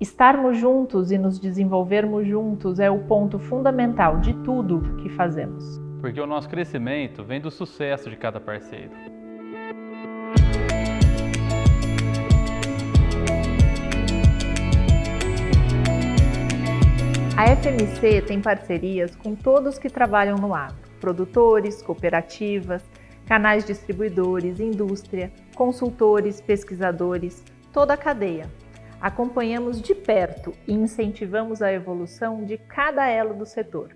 Estarmos juntos e nos desenvolvermos juntos é o ponto fundamental de tudo que fazemos. Porque o nosso crescimento vem do sucesso de cada parceiro. A FMC tem parcerias com todos que trabalham no agro, produtores, cooperativas, canais distribuidores, indústria, consultores, pesquisadores, toda a cadeia. Acompanhamos de perto e incentivamos a evolução de cada elo do setor.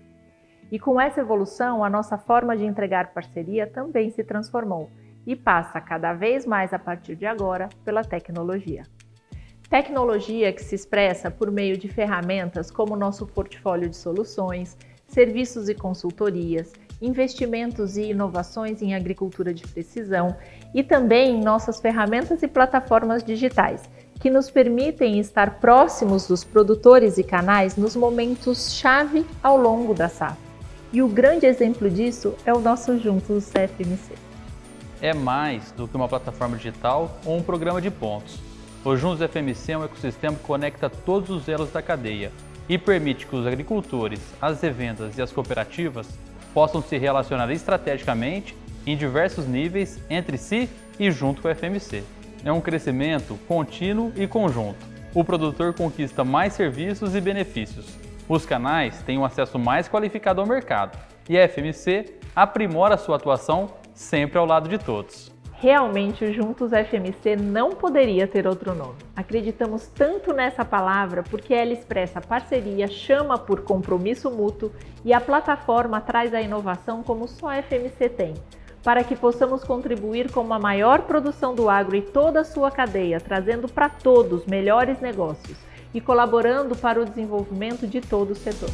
E com essa evolução, a nossa forma de entregar parceria também se transformou e passa cada vez mais a partir de agora pela tecnologia. Tecnologia que se expressa por meio de ferramentas como nosso portfólio de soluções, serviços e consultorias, investimentos e inovações em agricultura de precisão e também nossas ferramentas e plataformas digitais, que nos permitem estar próximos dos produtores e canais nos momentos-chave ao longo da safra. E o grande exemplo disso é o nosso Juntos FMC. É mais do que uma plataforma digital ou um programa de pontos o Juntos FMC é um ecossistema que conecta todos os elos da cadeia e permite que os agricultores, as revendas e as cooperativas possam se relacionar estrategicamente em diversos níveis entre si e junto com o FMC. É um crescimento contínuo e conjunto. O produtor conquista mais serviços e benefícios. Os canais têm um acesso mais qualificado ao mercado e a FMC aprimora sua atuação sempre ao lado de todos. Realmente, o Juntos FMC não poderia ter outro nome. Acreditamos tanto nessa palavra porque ela expressa parceria, chama por compromisso mútuo e a plataforma traz a inovação como só a FMC tem, para que possamos contribuir com uma maior produção do agro e toda a sua cadeia, trazendo para todos melhores negócios e colaborando para o desenvolvimento de todo o setor.